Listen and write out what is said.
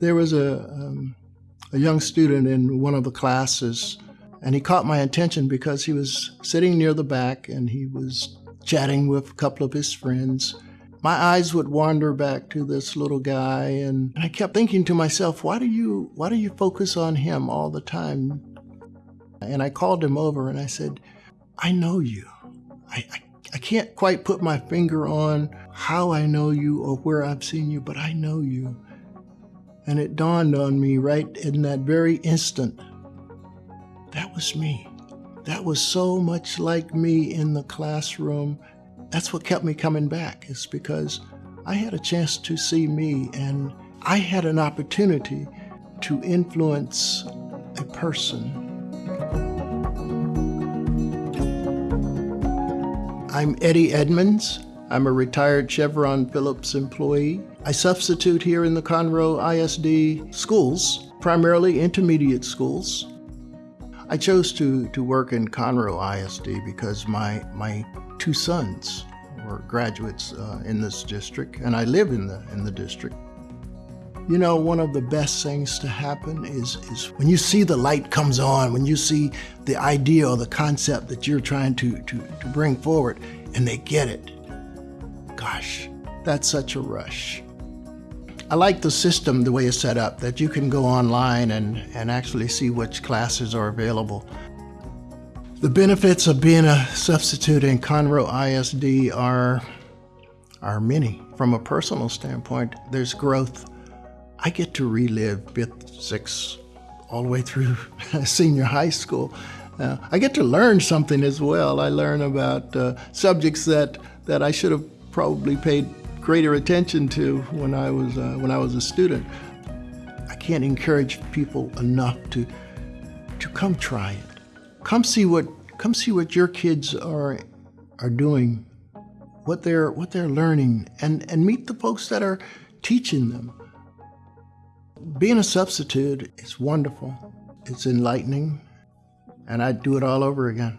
There was a, um, a young student in one of the classes, and he caught my attention because he was sitting near the back and he was chatting with a couple of his friends. My eyes would wander back to this little guy, and I kept thinking to myself, why do you why do you focus on him all the time? And I called him over and I said, I know you. I, I, I can't quite put my finger on how I know you or where I've seen you, but I know you. And it dawned on me right in that very instant that was me. That was so much like me in the classroom. That's what kept me coming back, is because I had a chance to see me and I had an opportunity to influence a person. I'm Eddie Edmonds. I'm a retired Chevron Phillips employee. I substitute here in the Conroe ISD schools, primarily intermediate schools. I chose to, to work in Conroe ISD because my, my two sons were graduates uh, in this district, and I live in the, in the district. You know, one of the best things to happen is, is when you see the light comes on, when you see the idea or the concept that you're trying to, to, to bring forward, and they get it. Gosh, that's such a rush. I like the system, the way it's set up, that you can go online and, and actually see which classes are available. The benefits of being a substitute in Conroe ISD are, are many. From a personal standpoint, there's growth. I get to relive fifth, sixth, all the way through senior high school. Uh, I get to learn something as well. I learn about uh, subjects that, that I should have probably paid greater attention to when I was uh, when I was a student. I can't encourage people enough to to come try it. Come see what come see what your kids are are doing, what they're what they're learning, and and meet the folks that are teaching them. Being a substitute is wonderful. It's enlightening, and I'd do it all over again.